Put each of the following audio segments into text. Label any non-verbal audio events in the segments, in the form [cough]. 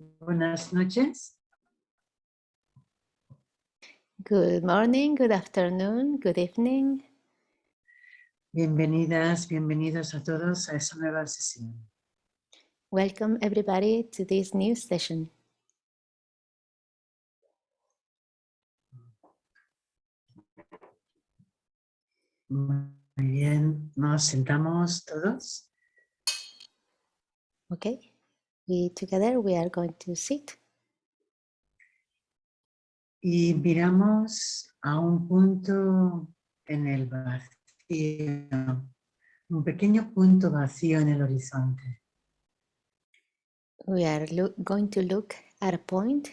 Buenas noches. Good morning, good afternoon, good evening. Bienvenidas, bienvenidos a todos a esta nueva sesión. Welcome everybody to this new session. Muy bien, nos sentamos todos. Okay, we together we are going to sit Y miramos a un punto en el vacío, un pequeño punto vacío en el horizonte. We are going to look at a point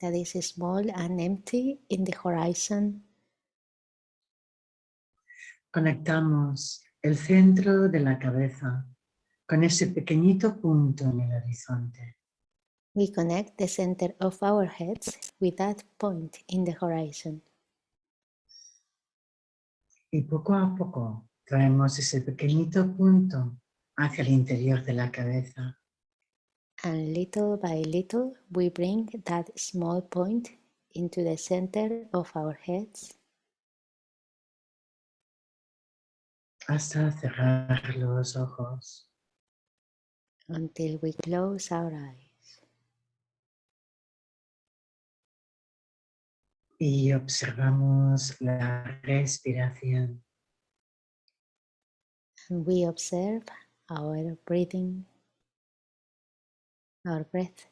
that is small and empty in the horizon. Conectamos el centro de la cabeza con ese pequeñito punto en el horizonte. We connect the center of our heads with that point in the horizon. Y poco a poco traemos ese pequeñito punto hacia el interior de la cabeza. And little by little, we bring that small point into the center of our heads hasta cerrar los ojos. Until we close our eyes. y observamos la respiración. And we observe our breathing, our breath.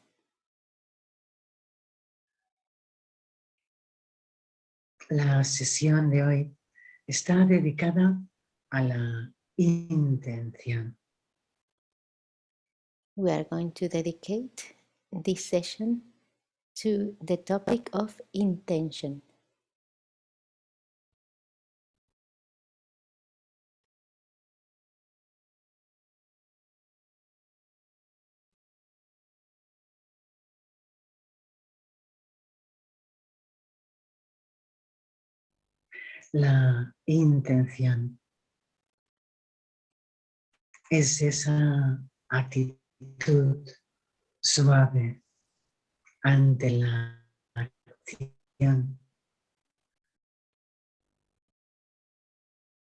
La sesión de hoy está dedicada a la intención. We are going to dedicate this session to the topic of intention. La intención es esa actitud suave ante la acción.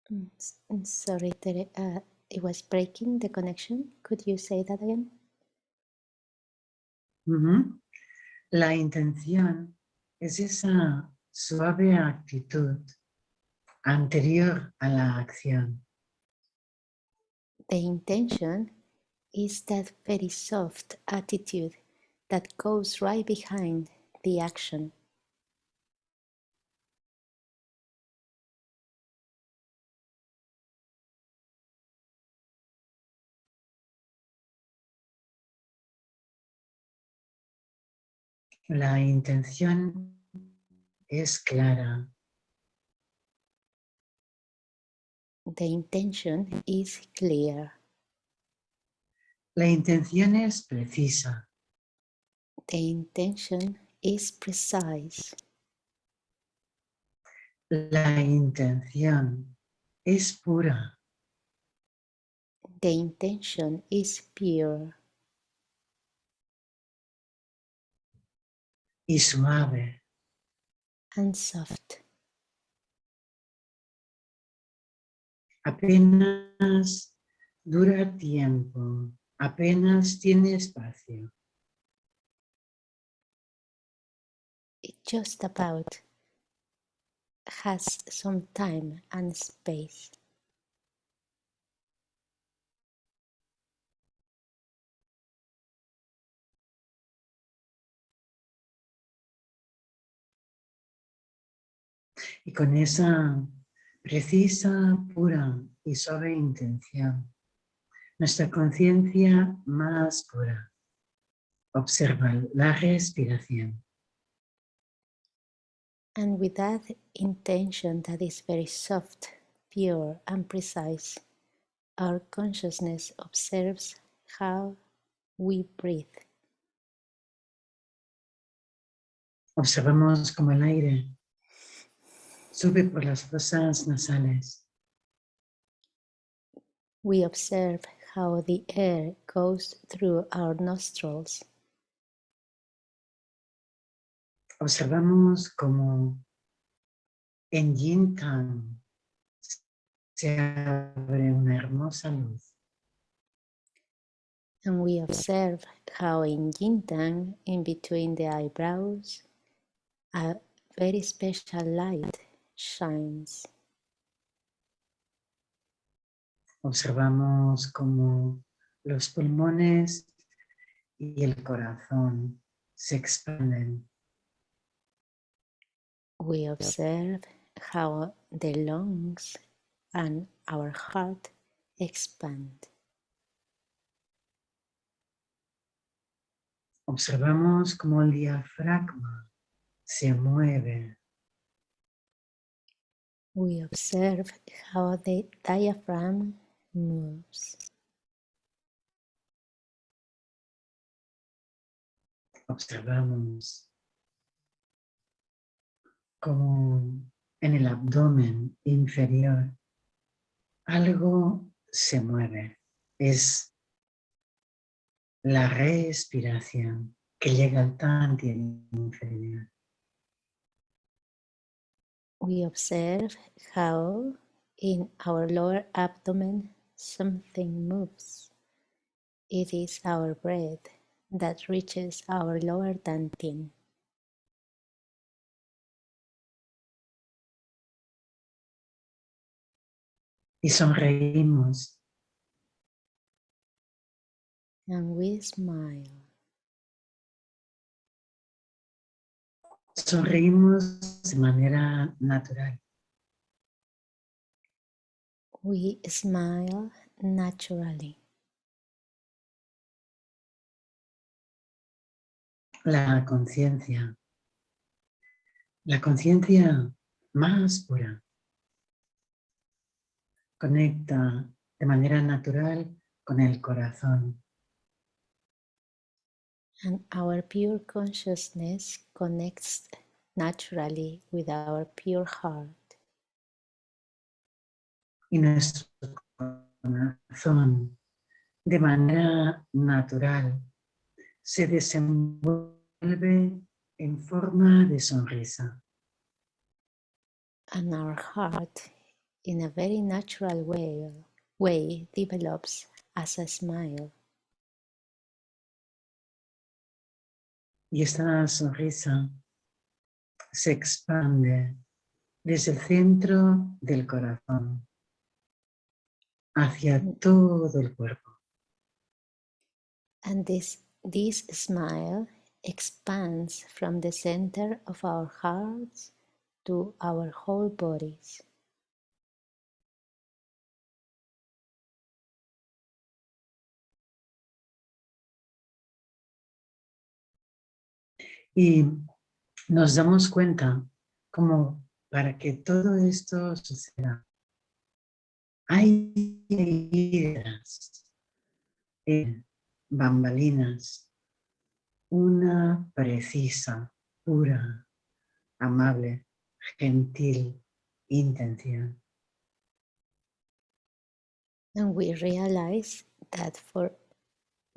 Mm, Sorry, Tere, uh, it was breaking the connection. Could you say that again? La intención es esa suave actitud anterior a la acción. The intention is that very soft attitude that goes right behind the action. La intención es clara, The intention is clear. La intención es precisa, The intention is precise. la intención es pura, The intention is pure y suave. and soft. Apenas dura tiempo, apenas tiene espacio. It just about has some time and space. Y con esa precisa, pura y suave intención, nuestra conciencia más pura observa la respiración. And with that intention that is very soft, pure, and precise, our consciousness observes how we breathe. Observamos como el aire sube por las fosas nasales We observe how the air goes through our nostrils observamos como en Yin Tang se abre una hermosa luz. And we observe how in Yin Tang, in between the eyebrows, a very special light shines. Observamos como los pulmones y el corazón se expanden. We observe how the lungs and our heart expand. Observamos como el diafragma se mueve. We observe how the diaphragm Observamos como en el abdomen inferior algo se mueve. Es la respiración que llega al tantien inferior. We observe how in our lower abdomen something moves. It is our breath that reaches our lower dantian. Y sonreímos And we smile. Sonreímos de manera natural. We smile naturally. La conciencia. La conciencia más pura. Conecta de manera natural con el corazón. And our pure consciousness connects naturally with our pure heart. Y nuestro corazón de manera natural se desenvuelve en forma de sonrisa. And our heart, in a very natural way, way develops as a smile. Y esta sonrisa se expande desde el centro del corazón hacia todo el cuerpo. And this, this smile expands from the center of our hearts to our whole bodies. Y nos damos cuenta como para que todo esto suceda, hay heridas, eh, bambalinas, una precisa, pura, amable, gentil intención. And we realize that for,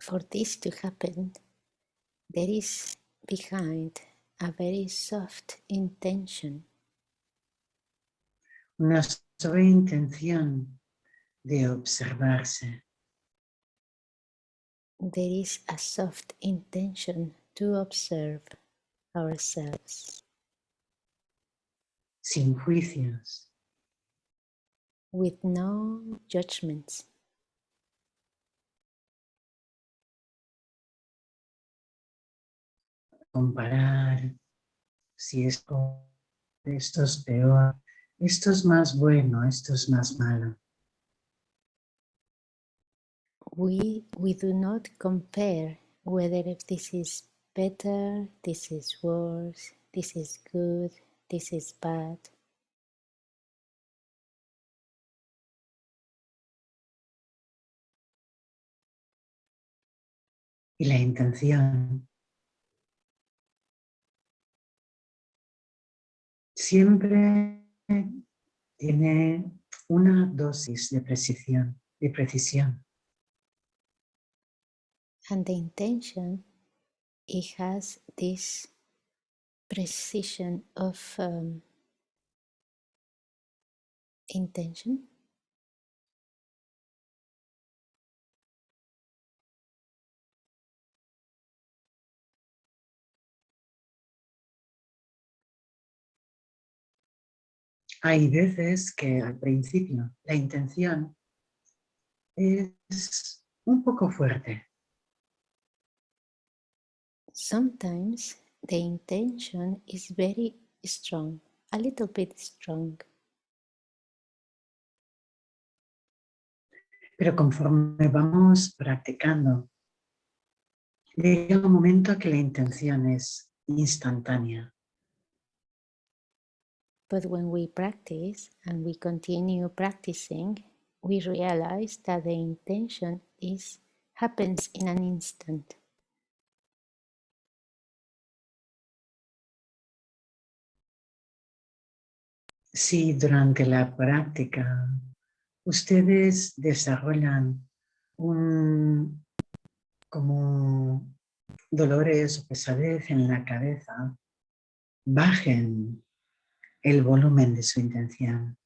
for this to happen, there is behind a very soft intention. Una suave intención de observarse, There is a soft intention to observe ourselves sin juicios, with no judgments. comparar si esto, esto es peor, esto es más bueno, esto es más malo. We, we do not compare whether if this is better, this is worse, this is good, this is bad. Y la intención siempre tiene una dosis de precisión, de precisión. And the intention, it has this precision of um, intention. Hay veces que al principio la intención es un poco fuerte. Sometimes the intention is very strong, a little bit strong. Pero conforme vamos practicando, llega un momento que la intención es instantánea. But when we practice and we continue practicing, we realize that the intention is happens in an instant. Si durante la práctica ustedes desarrollan un, como dolores o pesadez en la cabeza, bajen el volumen de su intención.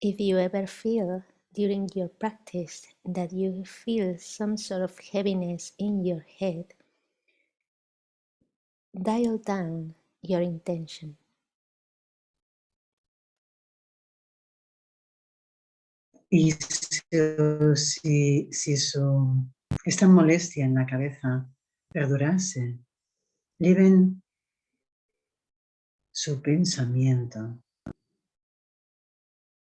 If you ever feel during your practice that you feel some sort of heaviness in your head, dial down your intention. Y si, si, su, esta molestia en la cabeza perdurase, lleven su pensamiento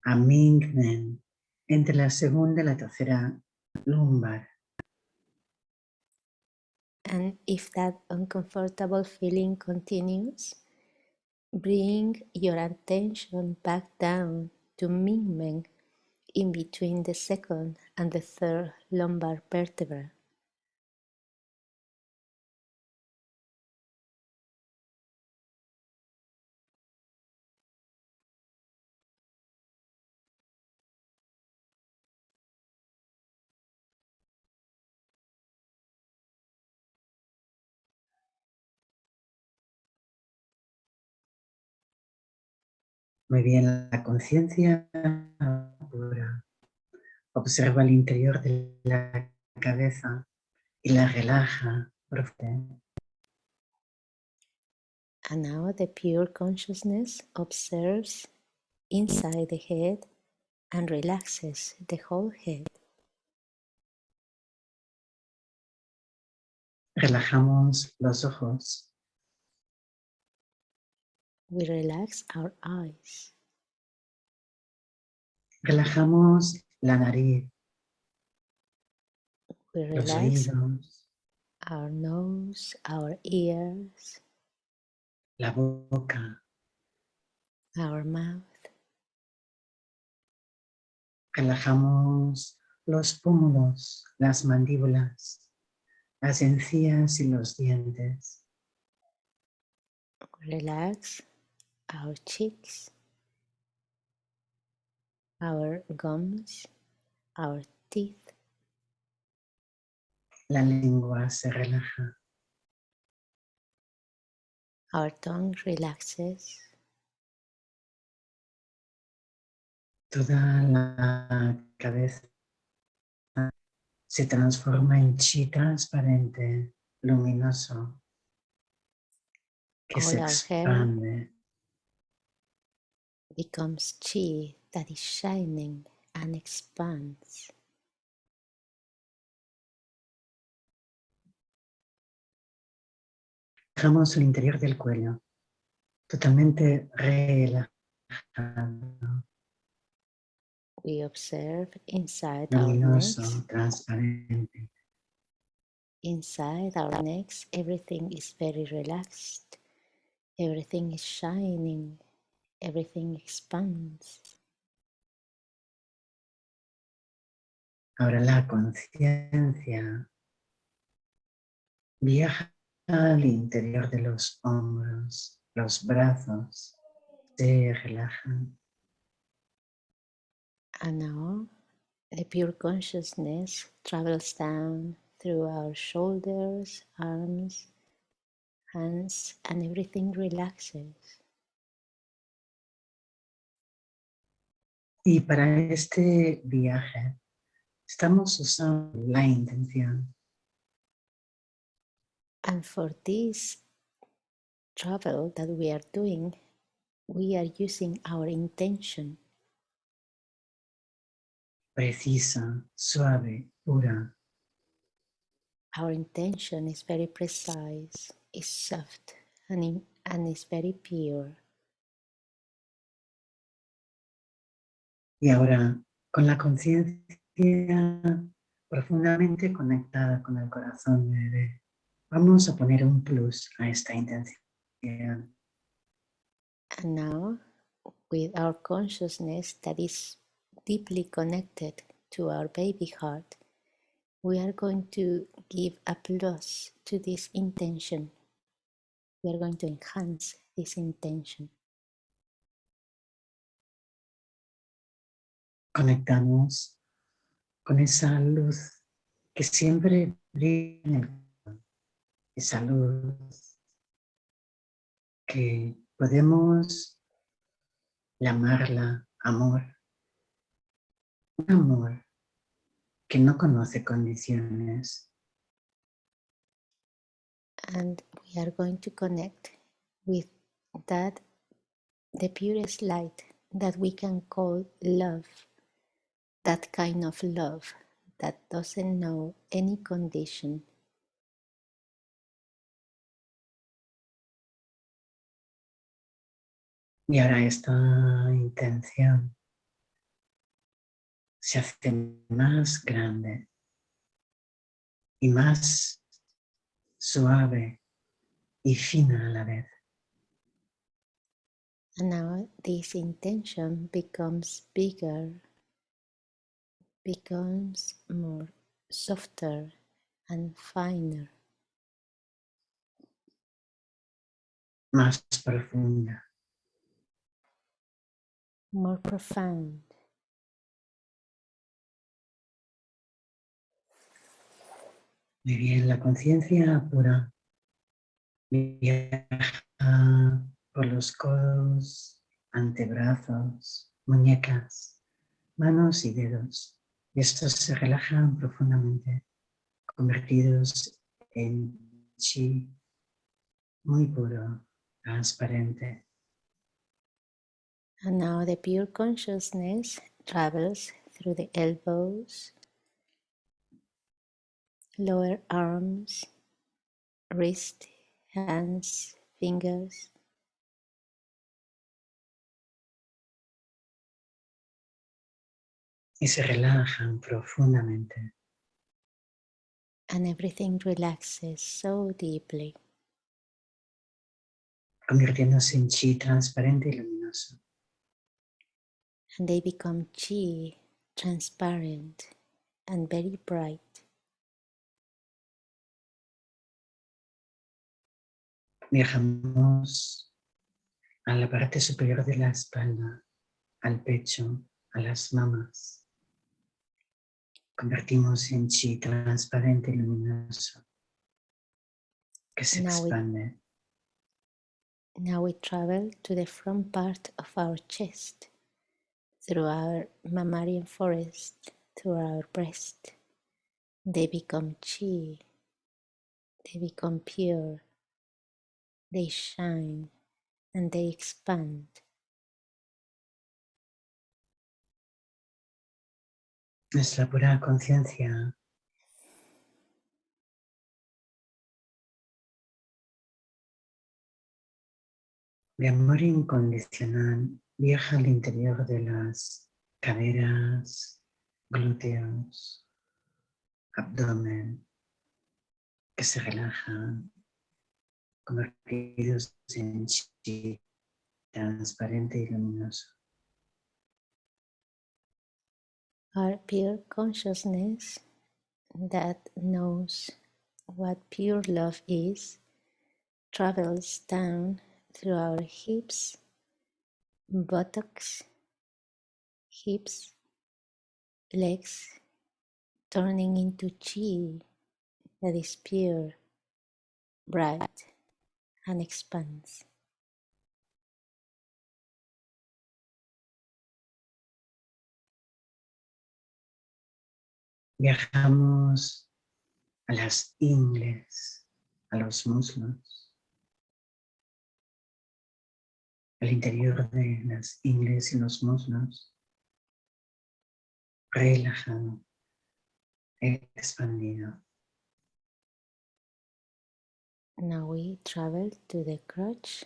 a Mingmen entre la segunda y la tercera lumbar. And if that uncomfortable feeling continues, bring your attention back down to Mingmen in between the second and the third lumbar vertebra. Muy bien, la conciencia Observa el interior de la cabeza y la relaja profundamente. And now the pure consciousness observes inside the head and relaxes the whole head. Relajamos los ojos. We relax our eyes. Relajamos la nariz, We los relax oídos, our nose, our ears, la boca. our mouth. Relajamos los pómulos, las mandíbulas, las encías y los dientes. Relax our cheeks, our gums, our teeth. La lengua se relaja. Our tongue relaxes. Toda la cabeza se transforma en chi transparente, luminoso, que se All hair expande. becomes chi that is shining and expands. Dejamos el interior del cuello totalmente relajado, We observe inside our necks. transparente. Inside our necks, everything is very relaxed. Everything is shining. Everything expands. Ahora la conciencia viaja al interior de los hombros, los brazos se relajan. And now the pure consciousness travels down through our shoulders, arms, hands, and everything relaxes. Y para este viaje estamos usando la intención. And for this travel that we are doing, we are using our intention, precisa, suave, pura, our intention is very precise, is soft, and, in- and is very pure. y ahora con la conciencia profundamente conectada con el corazón de bebé, vamos a poner un plus a esta intención. And now, with our consciousness that is deeply connected to our baby heart, we are going to give a plus to this intention. We are going to enhance this intention. Conectamos con esa luz que siempre brilla en esa luz que podemos llamarla amor, un amor que no conoce condiciones, And we are going to connect with that, the purest light that we can call love, that kind of love that doesn't know any condition. Y ahora esta intención se hace más grande y más suave y fina a la vez. And now this intention becomes bigger, becomes more softer and finer, más profunda. more profound. Muy bien, la conciencia pura viaja por los codos, antebrazos, muñecas, manos y dedos. Y estos se relajan profundamente, convertidos en chi muy puro, transparente. And now the pure consciousness travels through the elbows, lower arms, wrist, hands, fingers, y se relajan profundamente. and everything relaxes so deeply, convirtiéndose en chi transparente y luminoso. and they become chi, transparent, and very bright. Viajamos a la parte superior de la espalda, al pecho, a las mamas. Convertimos en chi transparente y luminoso que se Now we- Now we travel to the front part of our chest, through our mammalian forest, through our breast. They become chi, they become pure, they shine, and they expand. Nuestra pura conciencia. De amor incondicional viaja al interior de las caderas, glúteos, abdomen, que se relajan, convertidos en chi transparente y luminoso. Our pure consciousness that knows what pure love is travels down through our hips, buttocks, hips, legs, turning into chi that is pure, bright, and expands. Viajamos a las ingles, a los muslos, al interior de las ingles y los muslos, relajado, expandido. Now we travel to the crotch,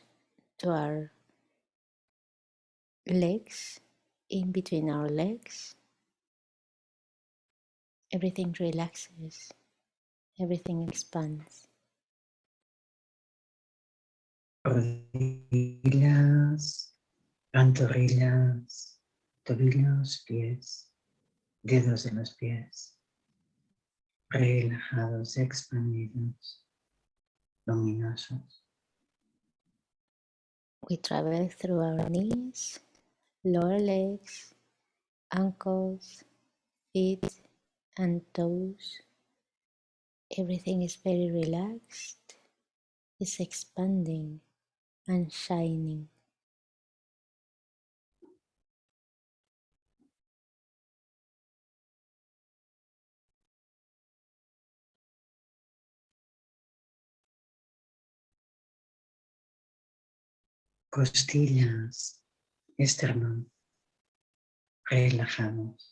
to our legs, in between our legs. Everything relaxes, everything expands. Rodillas, pantorrillas, tobillos, pies, dedos de los pies, relajados, expandidos luminosos. We travel through our knees, lower legs, ankles, feet, and toes. Everything is very relaxed, is expanding and shining. costillas, esternón, relajamos.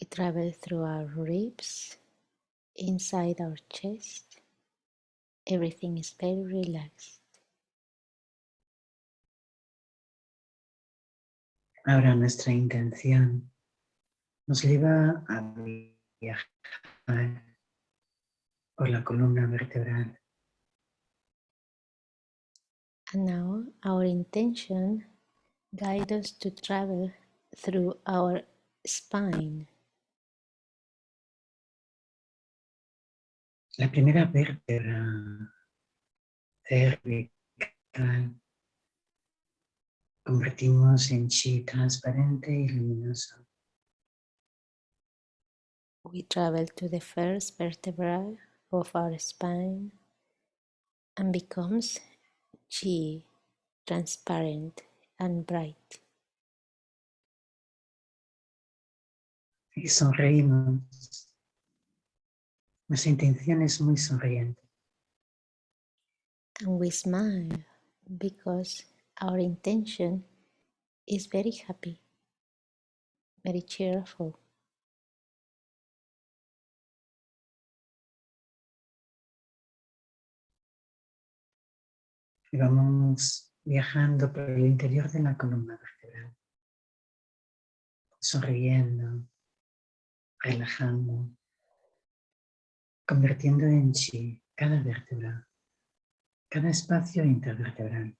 We travel through our ribs, inside our chest. Everything is very relaxed. Ahora nuestra intención nos lleva a viajar por la columna vertebral And now our intention guides us to travel through our spine. La primera vértebra cervical convertimos en chi transparente y luminoso. We travel to the first vertebra of our spine and becomes chi, transparent and bright. Y sonreímos. Nuestra intención es muy sonriente. And we smile because our intention is very happy, very cheerful. Y vamos viajando por el interior de la columna vertebral. Sonriendo, relajando, convirtiendo en chi cada vértebra, cada espacio intervertebral.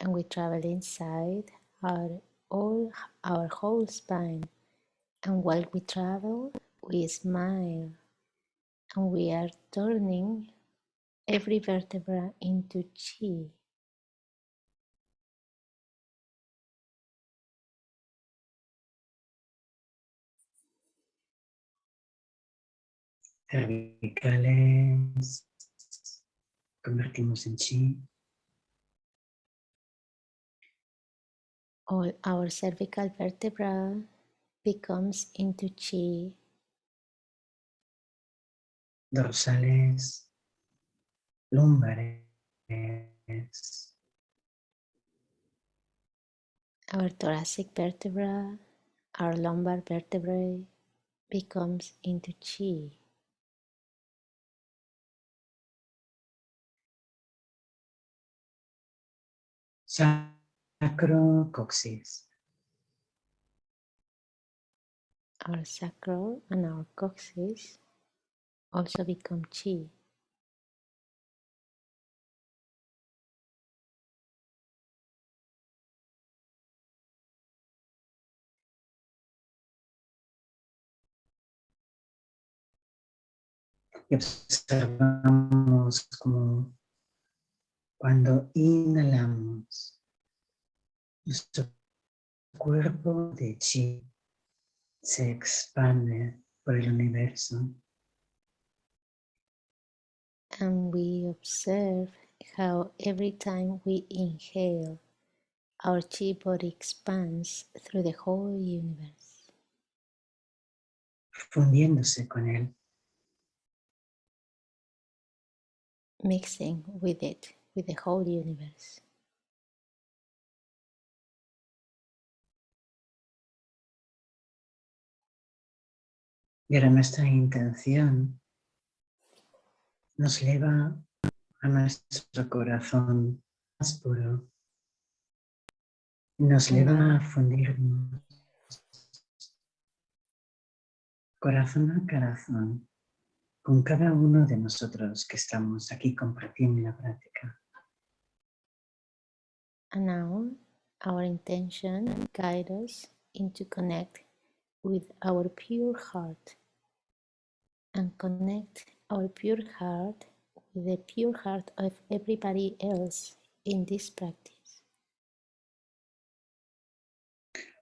And we travel inside our all our whole spine. And while we travel, we smile and we are turning every vertebra into chi. Cervicales, convertimos en chi. All our cervical vertebra becomes into chi. Dorsales, lumbares, Our thoracic vertebra, our lumbar vertebrae becomes into chi. Sacro coxis. Our sacral and our coccyx also become chi. Y observamos como cuando inhalamos, nuestro cuerpo de chi se expande por el universo And we observe how every time we inhale, our chi body expands through the whole universe. fundiéndose con él. Mixing with it, the whole universe. Y ahora nuestra intención nos lleva a nuestro corazón más puro. Nos lleva a fundirnos corazón a corazón con cada uno de nosotros que estamos aquí compartiendo la práctica. And now our intention guides us into connect with our pure heart and connect our pure heart with the pure heart of everybody else in this practice.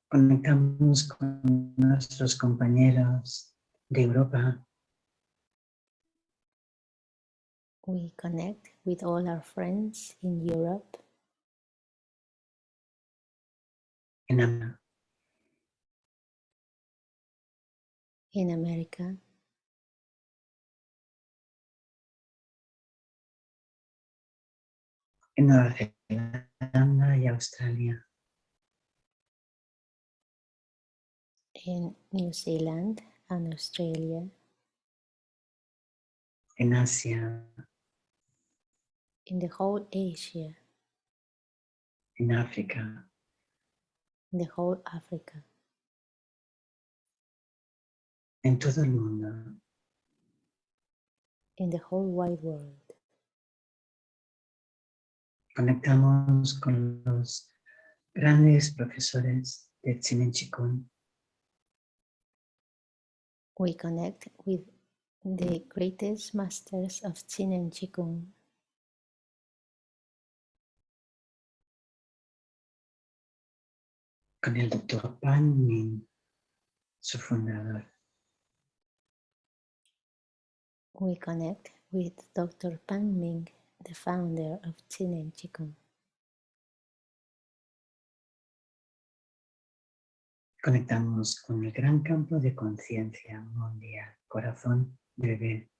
Conectamos con nuestros compañeros de Europa, We connect with all our friends in Europe, en Am- in America, en Nueva Zelanda y Australia, in New Zealand and Australia, en Asia, in the whole Asia, In África, in the whole Africa, en todo el mundo. in the whole wide world. Conectamos con los grandes profesores Chikun, We connect with the greatest masters of Qin and Qigong, con el doctor Pan Min, su fundador, we connect with Dr. Pan Ming, the founder of and Qigong. conectamos con el gran campo de conciencia mundial, corazón de bebé,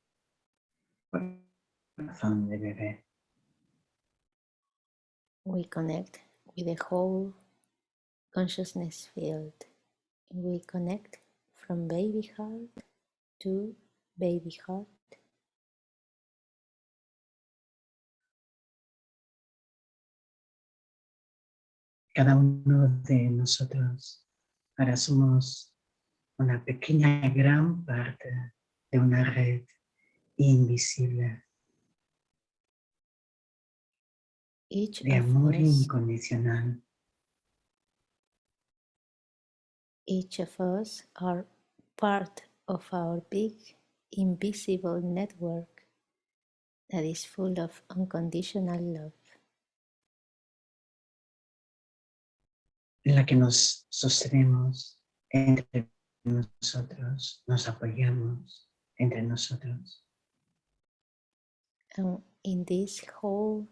corazón de bebé, We connect with the whole consciousness field. We connect from baby heart to baby heart. cada uno de nosotros ahora somos una pequeña gran parte de una red invisible Each de amor incondicional each of us are part of our big invisible network that is full of unconditional love. en la que nos sostenemos entre nosotros, nos apoyamos entre nosotros. And in this whole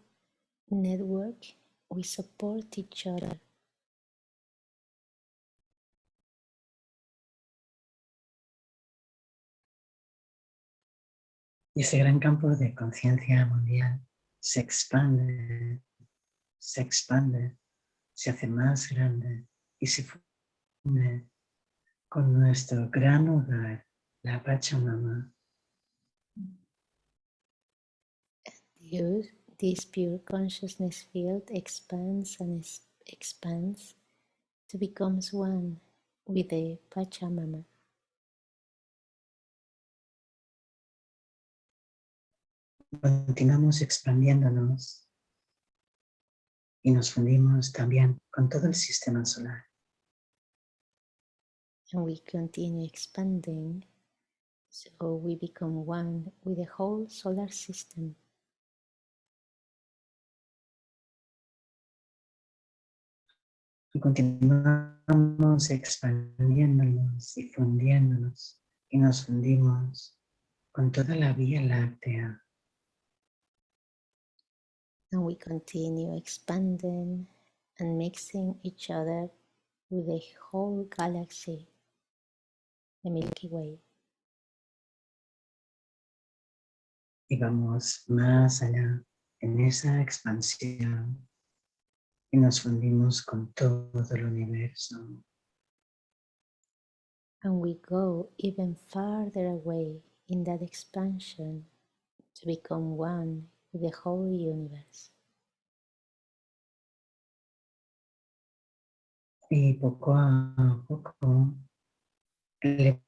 network, we support each other. Y ese gran campo de conciencia mundial se expande, se expande, se hace más grande y se funde con nuestro gran hogar, la Pachamama. Use this pure consciousness field expands and expands to become one with the Pachamama. Continuamos expandiéndonos y nos fundimos también con todo el sistema solar. And we continue expanding so we become one with the whole solar system. Y continuamos expandiéndonos y fundiéndonos y nos fundimos con toda la Vía Láctea And we continue expanding and mixing each other with the whole galaxy, the Milky Way. Y vamos más allá en esa expansión y nos fundimos con todo el universo. And we go even farther away in that expansion to become one with the whole universe. Y poco a poco elevamos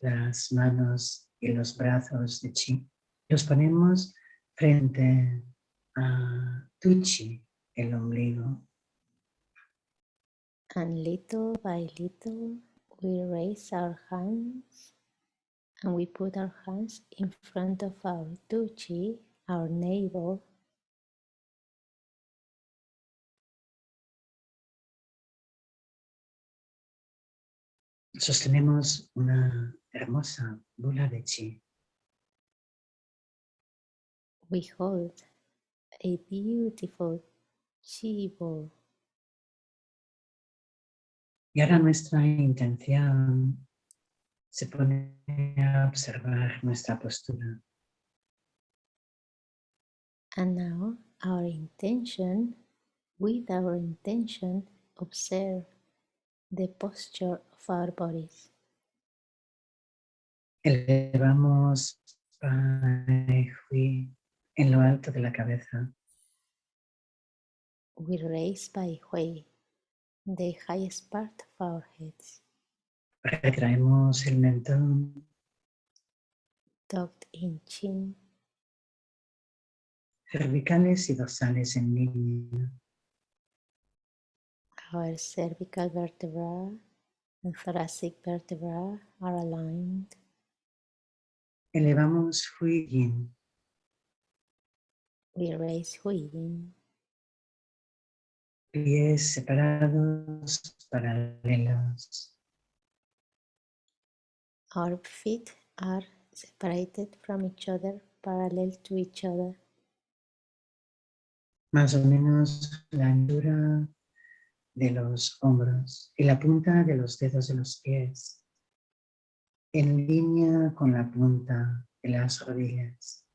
las manos y los brazos de Chi. Los ponemos frente a Tuchi, el ombligo. And little by little, we raise our hands and we put our hands in front of our Tuchi, our navel, Sostenemos una hermosa bola de chi. we hold a beautiful chi ball. Y ahora nuestra intención se pone a observar nuestra postura. And now our intention, with our intention, observe the posture of our bodies. Elevamos Pai Hui en lo alto de la cabeza. We raise by Hui, the highest part of our heads, Retraemos el mentón, tucked in chin, cervicales y dorsales en línea. our cervical vertebra and thoracic vertebra are aligned. Elevamos Hui Yin, We raise Hui Yin, pies separados, paralelos. Our feet are separated from each other, parallel to each other. más o menos la altura de los hombros y la punta de los dedos de los pies, en línea con la punta de las rodillas.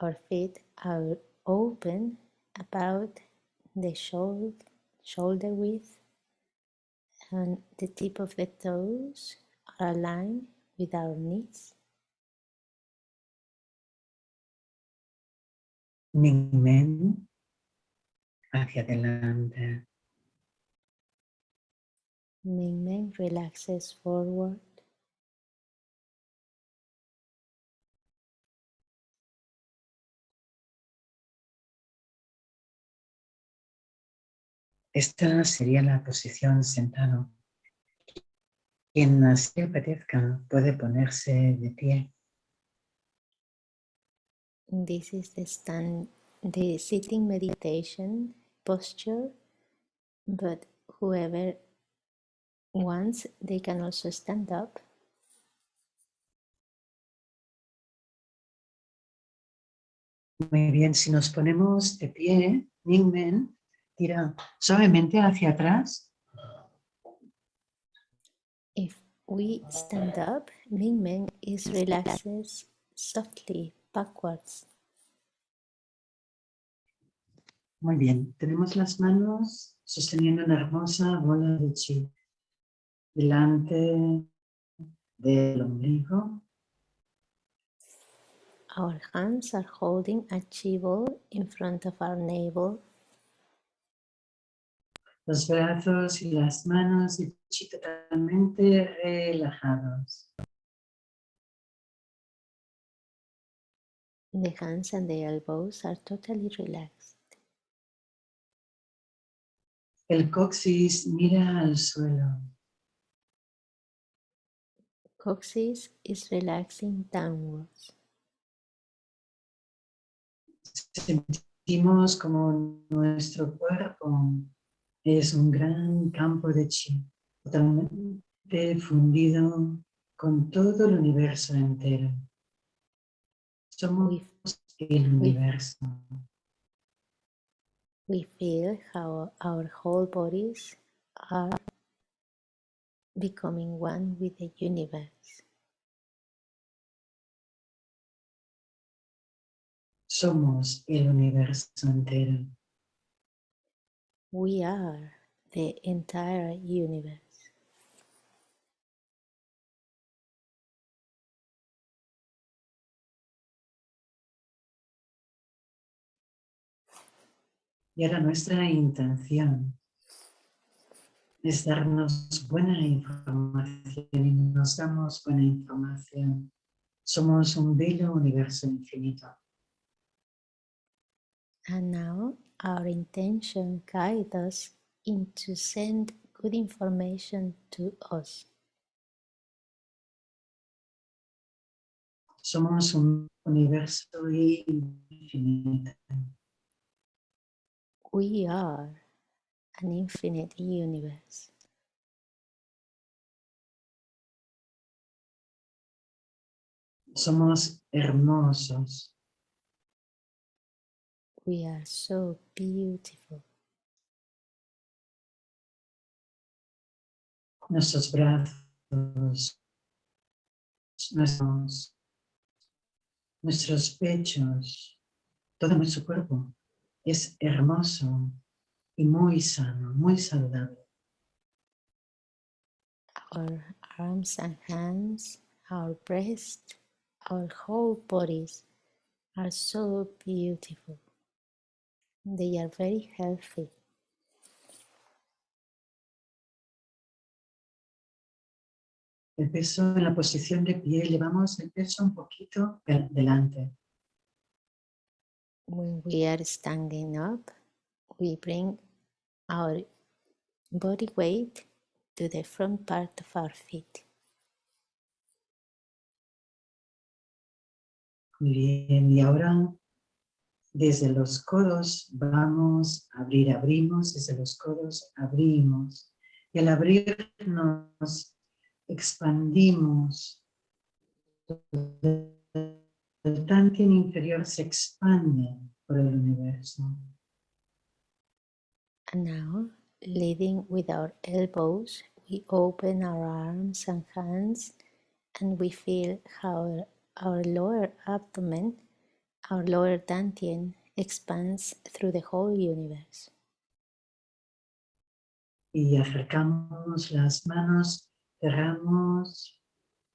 Our feet are open about the shoulder, shoulder width, and the tip of the toes are aligned with our knees. Ningmen hacia adelante, Mingmen relaxes forward. Esta sería la posición sentado. Quien así apetezca puede ponerse de pie. This is the stand, the sitting meditation posture, but whoever wants, they can also stand up. Muy bien, si nos ponemos de pie, Ningmen tira suavemente hacia atrás If we stand up, Mingmen is relaxes softly backwards. Muy bien, tenemos las manos sosteniendo una hermosa bola de chi delante del ombligo. Our hands are holding a chi ball in front of our navel. Los brazos y las manos chi totalmente relajados. The hands and the elbows are totally relaxed. El coxis mira al suelo. Coccyx is relaxing downwards. Sentimos como nuestro cuerpo es un gran campo de chi, totalmente fundido con todo el universo entero. Somos el universo. We feel how our whole bodies are becoming one with the universe. Somos el universo entero. We are the entire universe. Y ahora nuestra intención es darnos buena información y nos damos buena información. Somos un bello universo infinito. And now our intention guides us into send good information to us. Somos un universo infinito. We are an infinite universe. Somos hermosos. We are so beautiful. Nuestros brazos, nuestros, nuestros pechos, todo nuestro cuerpo es hermoso y muy sano, muy saludable. Our arms and hands, our breast, our whole bodies are so beautiful. They are very healthy. El peso en la posición de pie, elevamos el peso un poquito delante. When we are standing up, we bring our body weight to the front part of our feet. Muy bien, y ahora desde los codos vamos a abrir, abrimos, desde los codos abrimos. Y al abrirnos expandimos. El Tantien inferior se expande por el universo. And now, leading with our elbows, we open our arms and hands and we feel how our lower abdomen, our lower dantian, expands through the whole universe. Y acercamos las manos, cerramos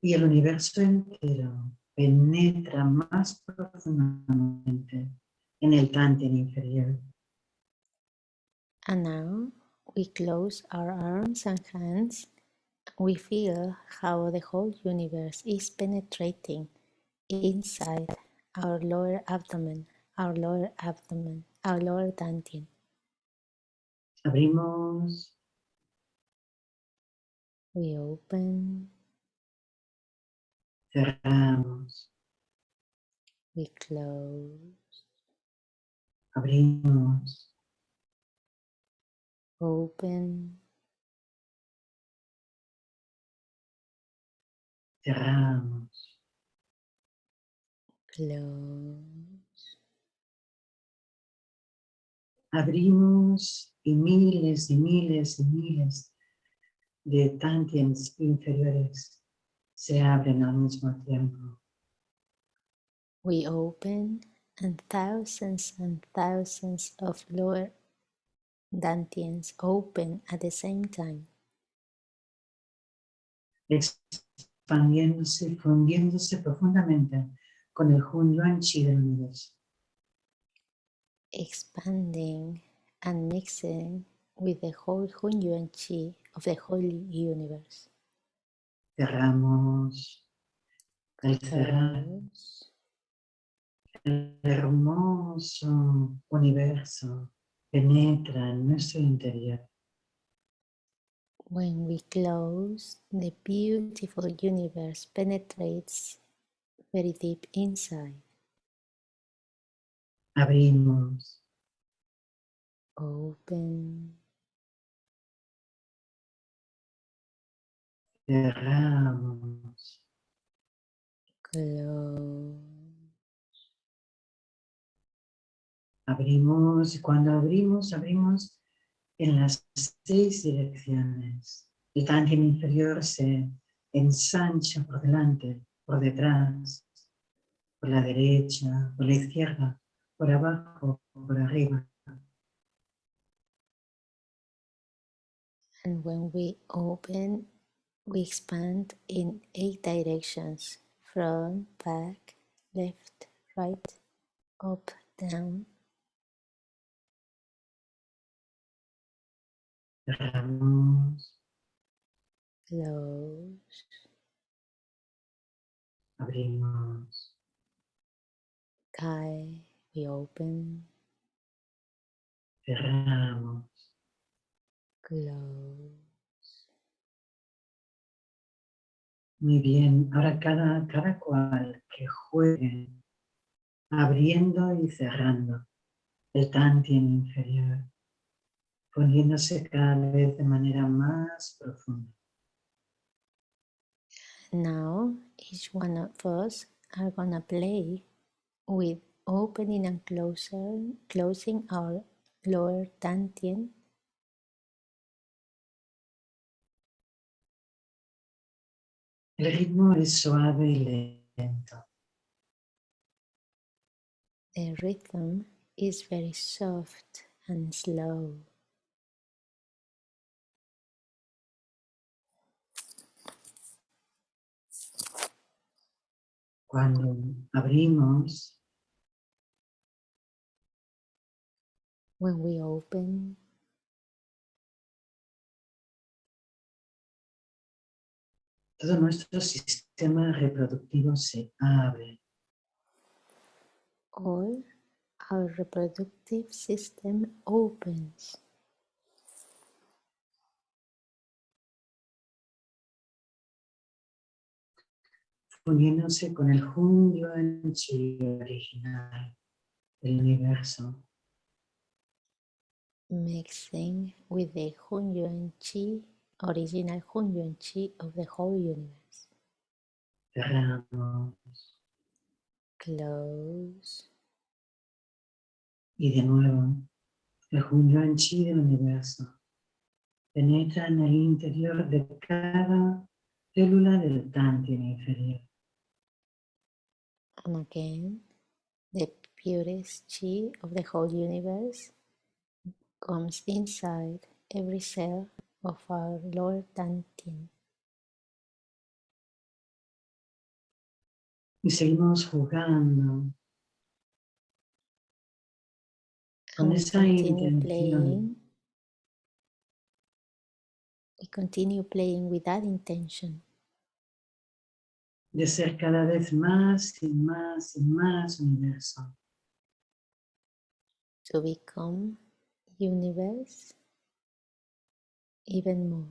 y el universo entero penetra más profundamente en el dantian inferior. And now we close our arms and hands. We feel how the whole universe is penetrating inside our lower abdomen, our lower abdomen, our lower dantian. Abrimos, We open, cerramos, we close, abrimos, open, cerramos, close, abrimos y miles y miles y miles de tantiens inferiores se abren al mismo tiempo. we open, and thousands and thousands of lower dantians open at the same time. expandiéndose, fundiéndose profundamente con el Hun Yuan Chi del universo. expanding and mixing with the whole Hun Yuan Qi of the whole universe. Cerramos. Cerrar el hermoso universo penetra en nuestro interior. When we close, the beautiful universe penetrates very deep inside. Abrimos, Open, cerramos, close, Abrimos, y cuando abrimos, abrimos en las seis direcciones. El tantien inferior se ensancha por delante, por detrás, por la derecha, por la izquierda, por abajo, por arriba. And when we open, we expand in eight directions front, back, left, right, up, down. Cerramos, Close, abrimos, Kai, we open, cerramos. close. Muy bien, ahora cada, cada cual que juegue abriendo y cerrando el tantien inferior, poniéndose cada vez de manera más profunda. Now, each one of us are gonna play with opening and closing, closing our lower dantian El ritmo es suave y lento. The rhythm is very soft and slow. Cuando abrimos, When we open, todo nuestro sistema reproductivo se abre. all our reproductive system opens. Uniéndose con el Hunyuan Chi original del universo. mixing with the Hunyuan Chi, original Hunyuan Chi of the whole universe. Cerramos Close, y de nuevo el Hunyuan Chi del universo penetra en el interior de cada célula del Tantien inferior. And again, the purest Chi of the whole universe comes inside every cell of our Lord Dantian. Y seguimos jugando con And we esa continue intención playing. We continue playing with that intention de ser cada vez más y más y más universo. to become universe even more.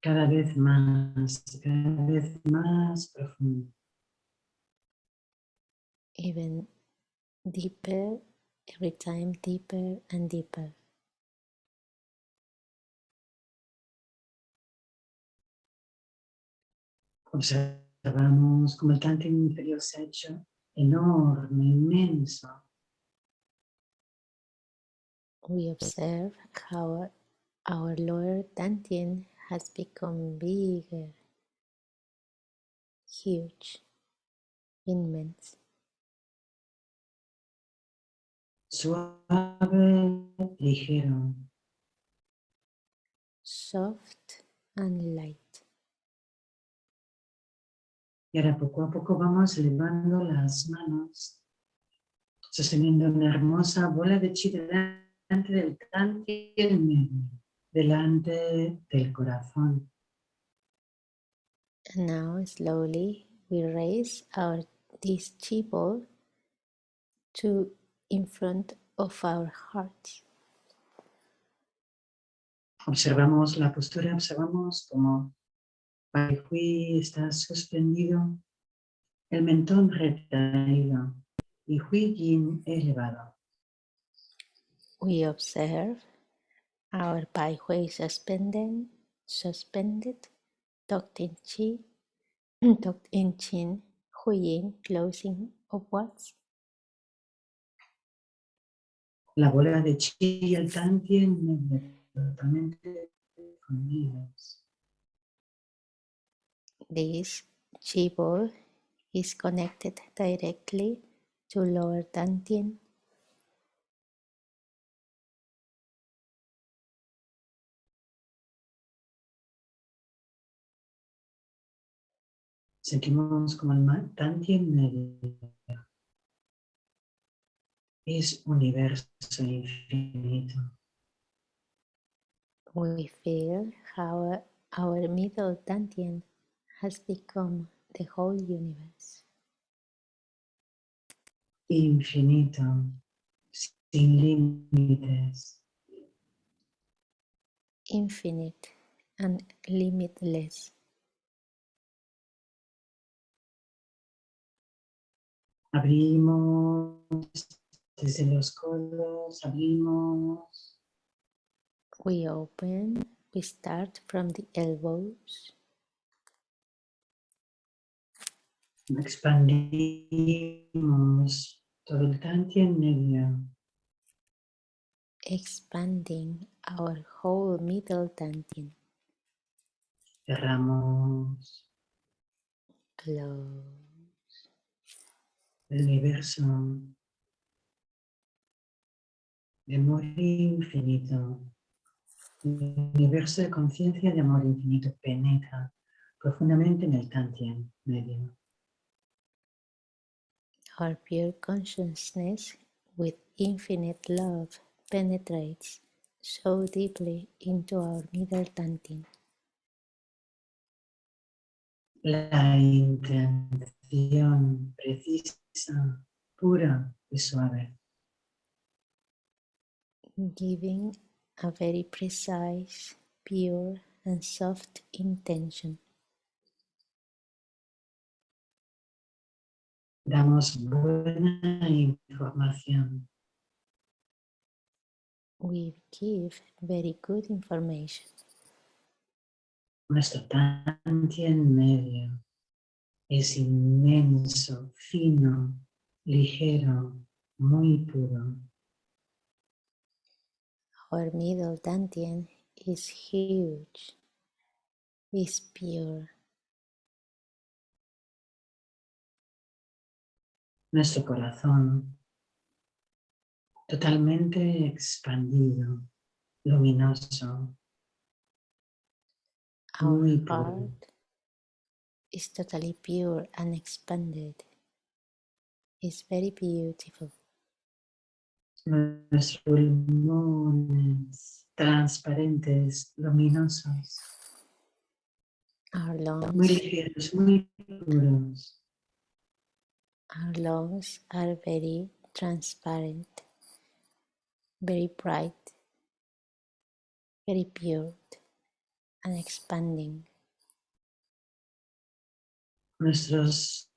cada vez más, cada vez más profundo. even deeper, every time deeper and deeper. Observamos como el Tantien inferior se ha hecho enorme, inmenso. We observe how our lower dantian has become bigger, huge, immense, Suave, ligero. soft and light. Y ahora poco a poco vamos elevando las manos, sosteniendo una hermosa bola de chi delante del Tantien medio, delante del corazón. And now slowly we raise our this chi ball to in front of our hearts. Observamos la postura, observamos como Hui está suspendido, el mentón retraído y Hui Yin elevado. We observe our Pai Hui suspended, suspended, tucked in Chi, [clears throat] tucked in Chin, Huyin, closing upwards. La bola de chi y el tantien totalmente unidos. This chi ball is connected directly to lower dantian Sentimos como el tantien medio es universo infinito. We feel how our middle dantian has become the whole universe. Infinito, sin límites. Infinite and limitless. Abrimos desde los codos, abrimos. We open, we start from the elbows. Expandimos todo el tantien medio. expanding our whole middle dantian. Cerramos Close. el universo de amor infinito. El universo de conciencia de amor infinito penetra profundamente en el tantien medio. Our pure consciousness with infinite love penetrates so deeply into our middle dantian. La intención precisa, pura y suave. giving a very precise, pure, and soft intention. Damos buena información. We give very good information. Nuestro tantien medio es inmenso, fino, ligero, muy puro. Our middle dantian is huge, is pure. Nuestro corazón totalmente expandido, luminoso, Our muy puro. is totally pure and expanded. It's very beautiful. Nuestros pulmones transparentes, luminosos, Our muy lungs, ligeros, muy puros. Our lungs are very transparent, very bright, very pure, and expanding. Nuestros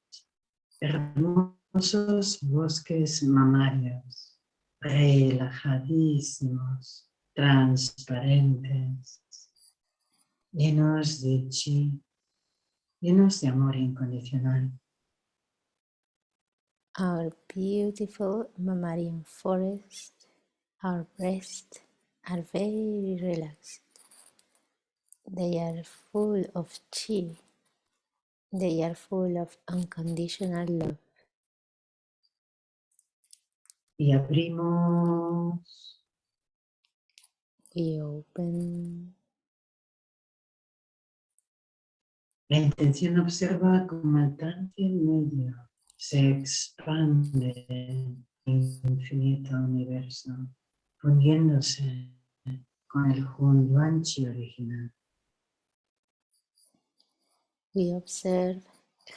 hermosos bosques mamarios, relajadísimos, transparentes, llenos de chi, llenos de amor incondicional. Our beautiful mammalian forest, our breasts are very relaxed. They are full of chi. They are full of unconditional love. Y abrimos We open. La intención observa como el tantien medio se expande en el infinito universo, fundiéndose con el Hunduanchi original. We observe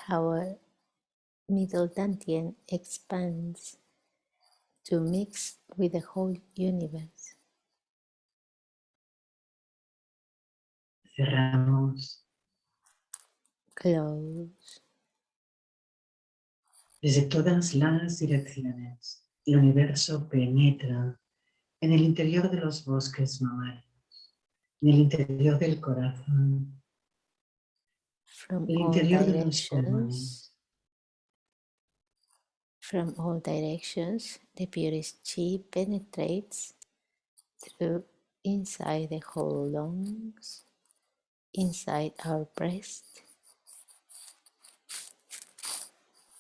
how our middle dantian expands to mix with the whole universe. Cerramos Close. Desde todas las direcciones. El universo penetra en el interior de los bosques mamarios, en el interior del corazón, From el all interior de los pulmones, From all directions, the purest chi penetrates through inside the whole lungs, inside our breast,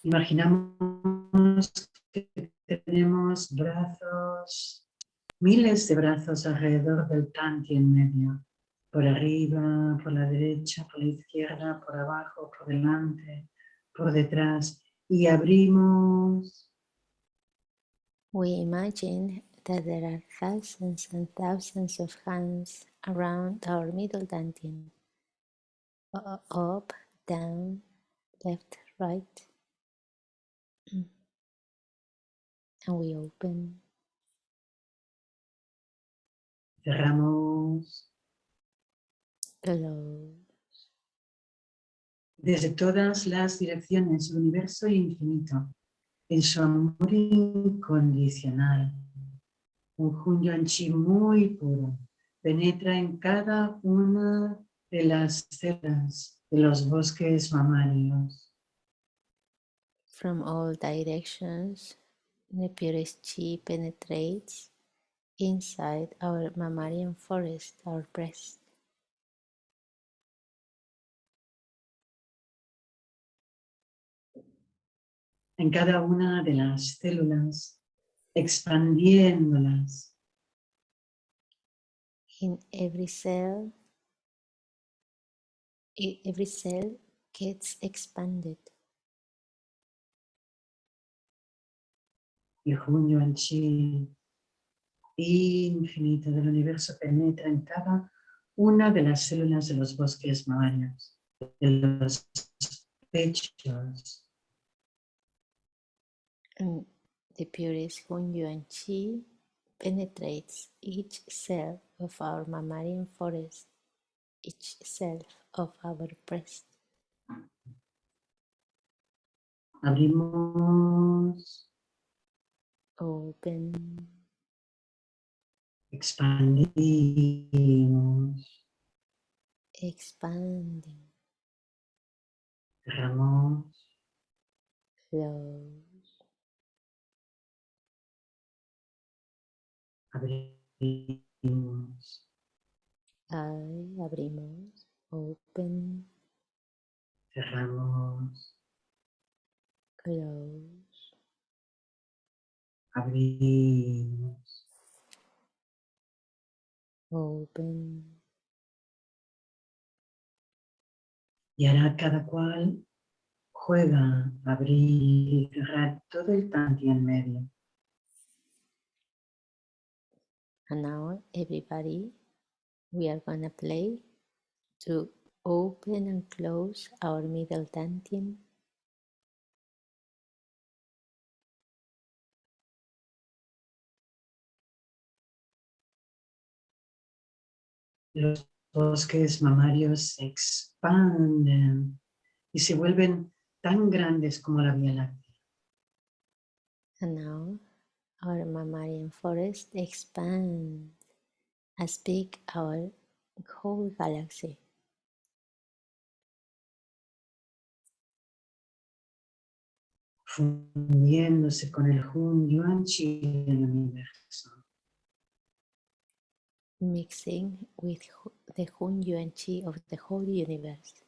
Imaginamos que tenemos brazos, miles de brazos alrededor del tanti en medio, por arriba, por la derecha, por la izquierda, por abajo, por delante, por detrás, y abrimos. We imagine that there are thousands and thousands of hands around our middle dantian, up, down, left, right, and we open, cerramos close, desde todas las direcciones, el universo infinito, en su amor incondicional. Un Hunyuan Chi muy puro penetra en cada una de las células de los bosques mamarios. From all directions, the purest chi penetrates inside our mammalian forest, our breast. en cada una de las células, expandiéndolas, In every cell, every cell gets expanded. Y Hunyuan Chi infinito del universo penetra en cada una de las células de los bosques mamarios, de los pechos, And the purest Hunyuan Chi penetrates each cell of our mammalian forest, each cell of our breast. abrimos, Open, expandimos, expanding, cerramos, close, abrimos, Ahí abrimos, open, cerramos, close, abrimos, open, Y ahora cada cual juega a abrir y cerrar todo el tanti en medio. and now everybody, we are gonna play to open and close our middle dantian Los bosques mamarios se expanden y se vuelven tan grandes como la Vía Láctea. And now our mammalian forest expands as big our whole galaxy. fundiéndose con el Hun Yuan Chi del universo. Mixing with the Hun Yuan Chi of the whole universe.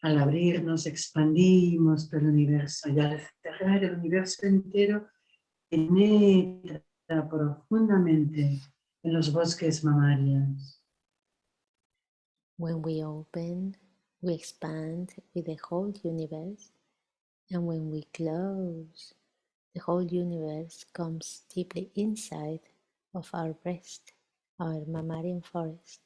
Al abrir nos expandimos el universo y al cerrar el universo entero penetra profundamente en los bosques mamarios. When we open, we expand with the whole universe, and when we close, the whole universe comes deeply inside of our breast, our mammalian forest,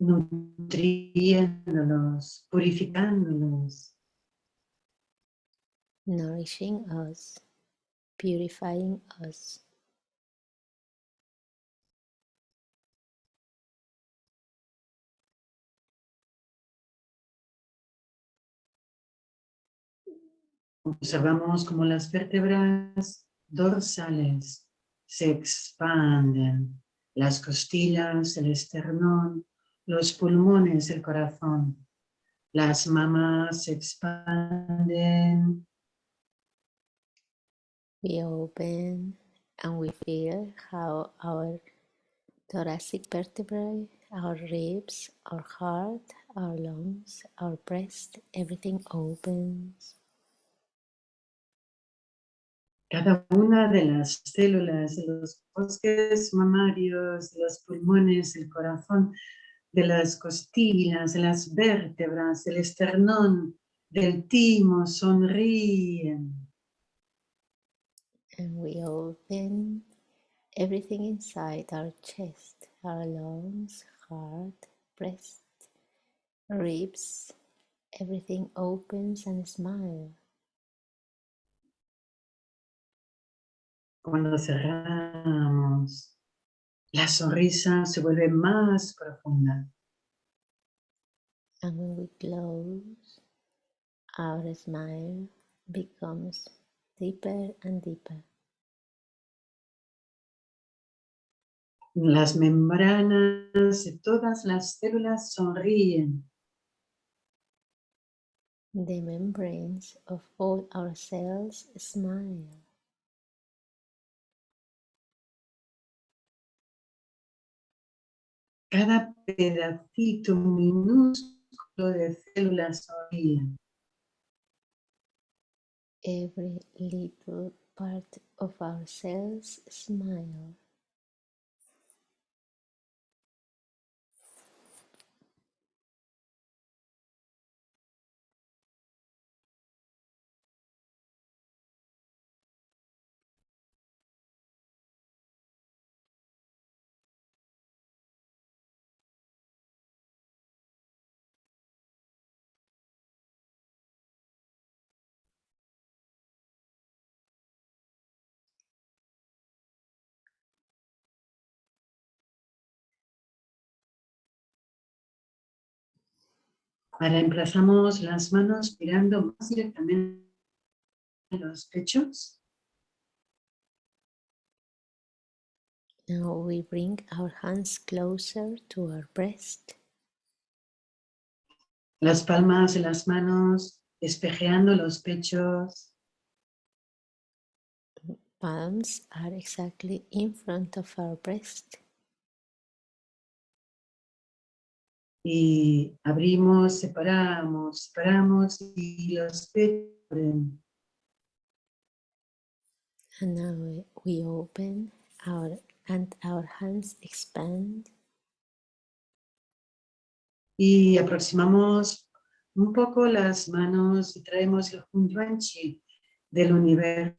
nutriéndolos, purificándolos, nourishing us, purifying us. Observamos como las vértebras dorsales se expanden, las costillas, el esternón, los pulmones, el corazón. Las mamas se expanden. We open and we feel how our thoracic vertebrae, our ribs, our heart, our lungs, our breast, everything opens. Cada una de las células de los bosques mamarios, los pulmones, el corazón, de las costillas, de las vértebras, del esternón, del timo, sonríen. And we open everything inside our chest, our lungs, heart, breast, ribs, everything opens and smiles. Cuando cerramos, la sonrisa se vuelve más profunda. And when we close, our smile becomes deeper and deeper. Las membranas de todas las células sonríen. The membranes of all our cells smile. Cada pedacito minúsculo de células sonríen. Every little part of our cells Ahora emplazamos las manos mirando más directamente a los pechos. Now we bring our hands closer to our breast. Las palmas de las manos espejeando los pechos. Palms are exactly in front of our breast. Y abrimos, separamos, separamos y los pechos. And now we- we open our and our hands expand Y aproximamos un poco las manos y traemos el Hunyuanchi del universo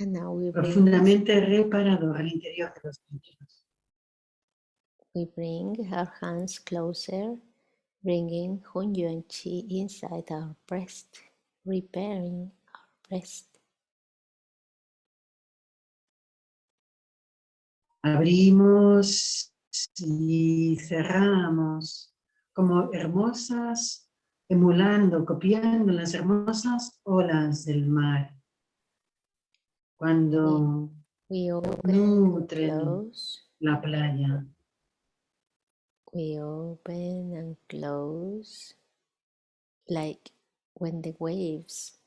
and now we profundamente reparado al interior de los pechos. We bring our hands closer, bringing Hun Yuan Qi inside our breast, repairing our breast. Abrimos y cerramos como hermosas, emulando, copiando las hermosas olas del mar. Cuando We open nutren close, la playa. We open and close, like when the waves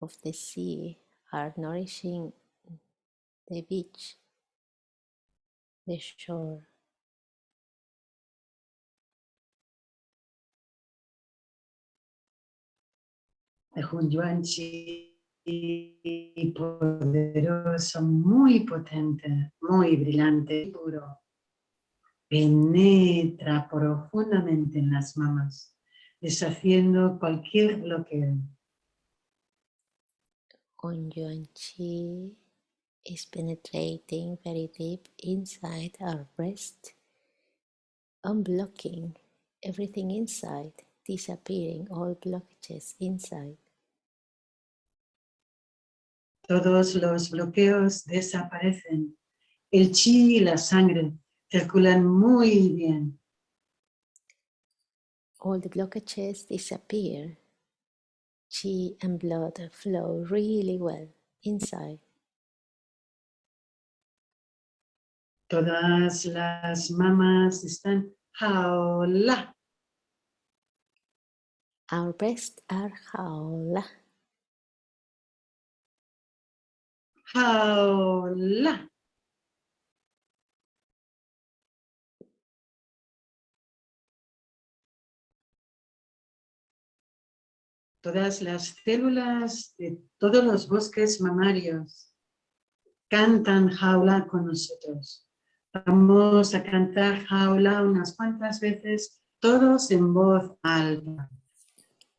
of the sea are nourishing the beach, the shore. El Hunyuanchi poderoso, muy potente, muy brillante, puro. Penetra profundamente en las mamas, deshaciendo cualquier bloqueo. On Yuan Qi is penetrating very deep inside our breast, unblocking everything inside, disappearing all blockages inside. Todos los bloqueos desaparecen. El chi y la sangre circulan muy bien. All the blockages disappear. chi and blood flow really well inside. Todas las mamás están jaula. Our breasts are jaula. Jaula. Todas las células de todos los bosques mamarios cantan jaula con nosotros. Vamos a cantar jaula unas cuantas veces, todos en voz alta.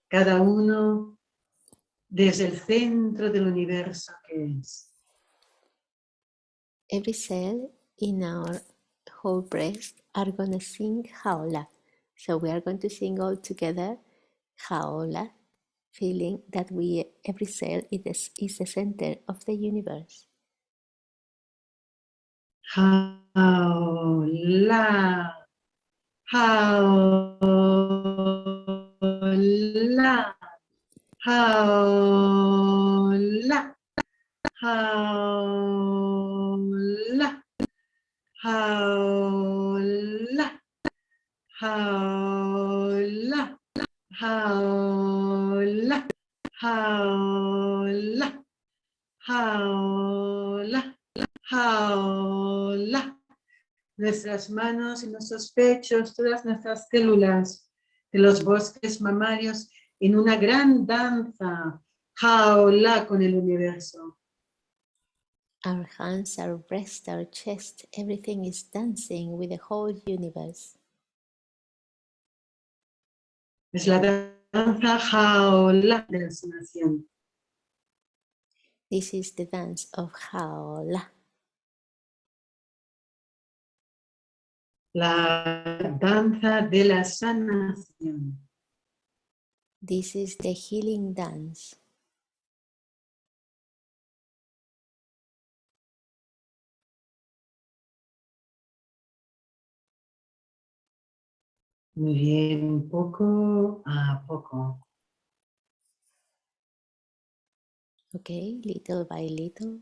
Cada uno desde el centro del universo que es. Every cell in our whole breast are going to sing jaula. So we are going to sing all together jaula, feeling that we every cell is, is the center of the universe. Jaula. Jaula. Jaula. Jaula. Jaula. Jaula. Jaula. Jaula. Jaula. Jaula. Nuestras manos y nuestros pechos, todas nuestras células de los bosques mamarios en una gran danza. Jaula con el universo. Our hands, our breast, our chest, everything is dancing with the whole universe. Es la danza jaula de la sanación. This is the dance of jaula. La danza de la sanación. This is the healing dance. Muy bien, poco a poco. Okay, little by little.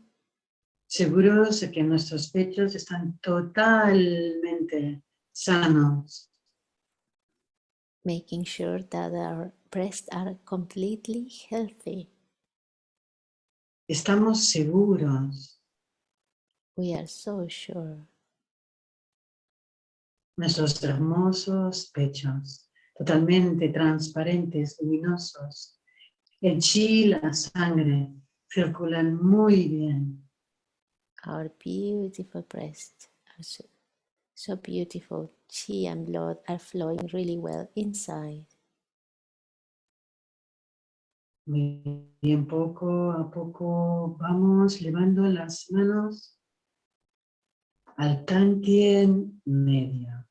Seguros de que nuestros pechos están totalmente sanos. making sure that our breasts are completely healthy. Estamos seguros. We are so sure. Nuestros hermosos pechos, totalmente transparentes, luminosos. El chi, la sangre, circulan muy bien. Our beautiful breasts are so, so beautiful. Chi and blood are flowing really well inside. Muy bien, poco a poco vamos levando las manos al tantien medio.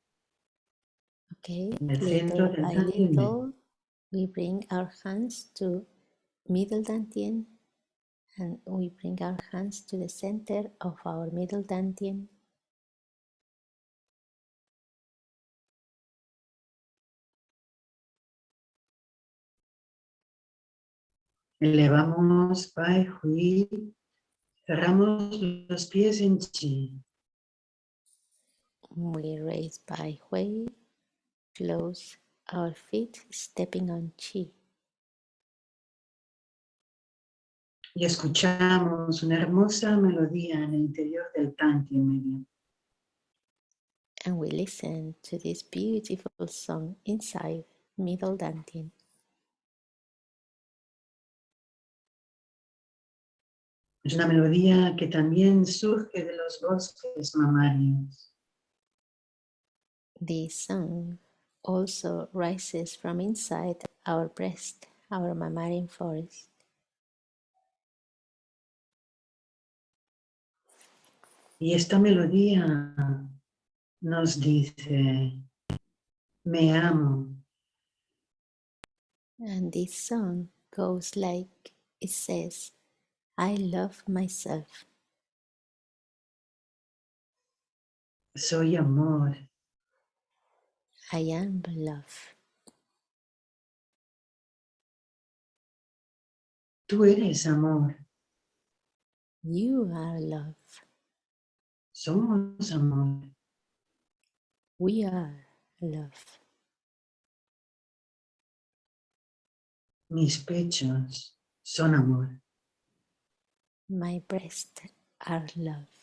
Okay, En el centro little del by little, we bring our hands to middle dantian and we bring our hands to the center of our middle dantian. Elevamos Pai Hui, cerramos los pies en Chi. We raise by Hui, close our feet, stepping on Chi. Y escuchamos una hermosa melodía en el interior del Tantien medio. And we listen to this beautiful song inside Middle Dantian. Es una melodía que también surge de los bosques mamarios. This song also rises from inside our breast, our mammalian forest. Y esta melodía nos dice, me amo, And this song goes like it says, I love myself. soy amor, I am love. Tú eres amor. You are love. Somos amor. We are love. Mis pechos son amor. My breasts are love.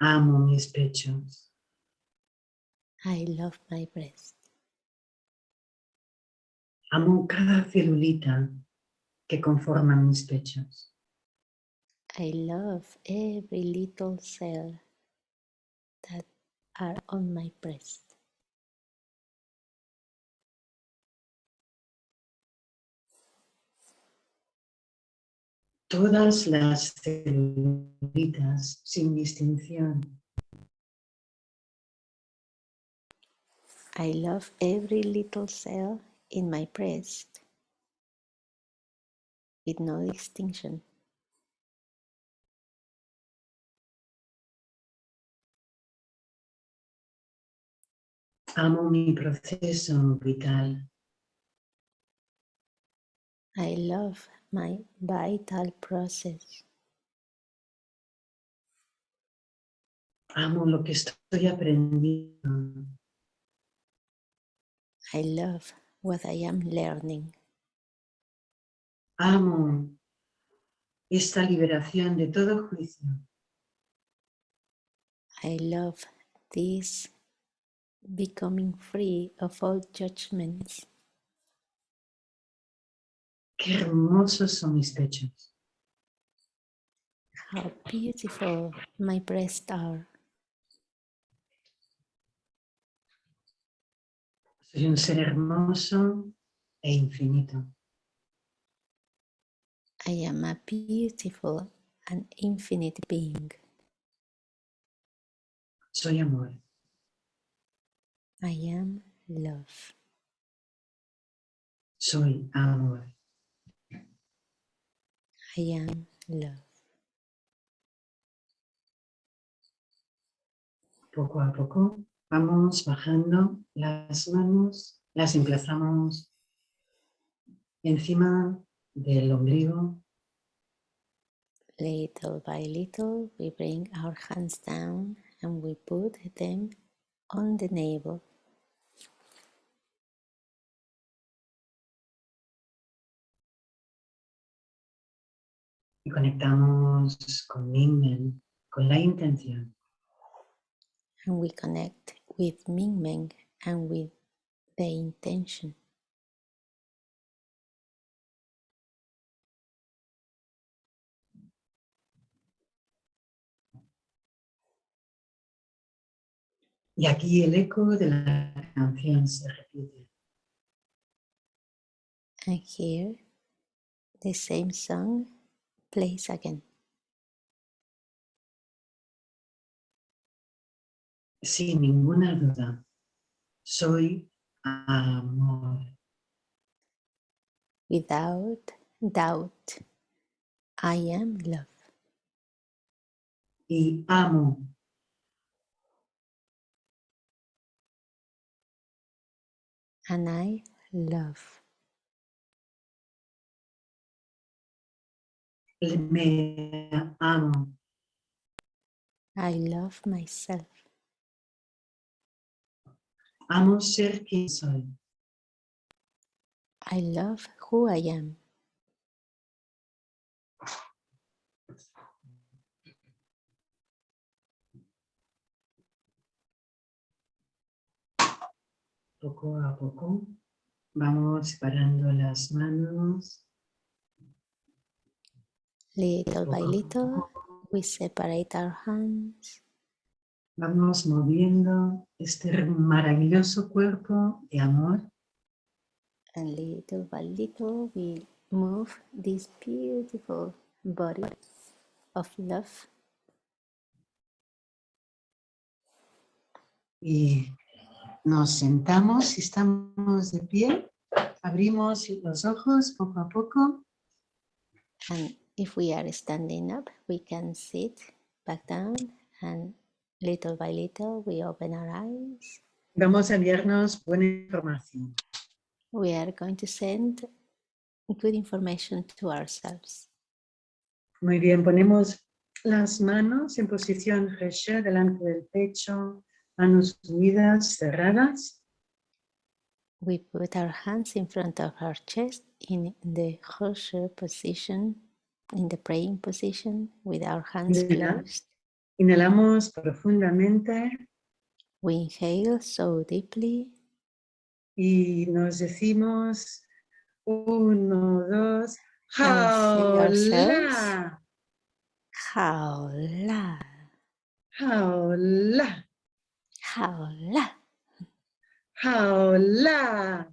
Amo mis pechos. I love my breast. Amo cada celulita que conforma mis pechos. I love every little cell that are on my breast. Todas las celulitas sin distinción. I love every little cell in my breast with no distinction. Amo mi proceso vital. I love my vital process. Amo lo que estoy aprendiendo. I love what I am learning. Amo esta liberación de todo juicio. I love this becoming free of all judgments. Qué hermosos son mis pechos. How beautiful my breasts are. Soy un ser hermoso e infinito. I am a beautiful and infinite being. Soy amor. I am love. Soy amor. I am love. Poco a poco vamos bajando las manos, las emplazamos encima del ombligo Little by little, we bring our hands down and we put them on the navel. Y conectamos con Mingmen, con la intención And we connect with Mingmeng and with the intention. y aquí el eco de la canción se repite. And here, the same song plays again. Sin ninguna duda, soy amor. Without doubt, I am love. Y amo And I love. Me amo, I love myself. amo ser quien soy. I love who I am. Poco a poco vamos separando las manos. Little by little, we separate our hands. Vamos moviendo este maravilloso cuerpo de amor. And little by little we move this beautiful body of love. Y nos sentamos si estamos de pie, abrimos los ojos poco a poco. And if we are standing up we can sit back down and little by little we open our eyes Vamos a enviarnos buena información. we are going to send good information to ourselves. Muy bien, ponemos las manos en posición Reche delante del pecho, manos unidas, cerradas. We put our hands in front of our chest in the Hosher position, in the praying position, with our hands Inhala. closed. Inhalamos profundamente We inhale so deeply y nos decimos uno, dos, jaula, Jaula, jaula, jaula, jaula.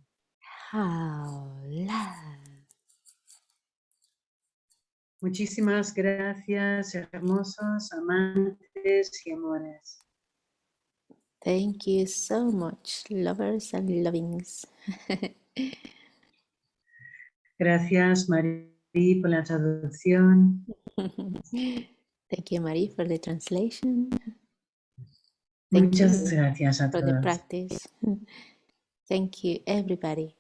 jaula. Muchísimas gracias, hermosos amantes y amores. Thank you so much, lovers and lovings. [laughs] Gracias, Marí, por la traducción. [laughs] Thank you, Marie, for the translation, Thank Muchas you gracias a for the todos. practice. [laughs] Thank you, everybody.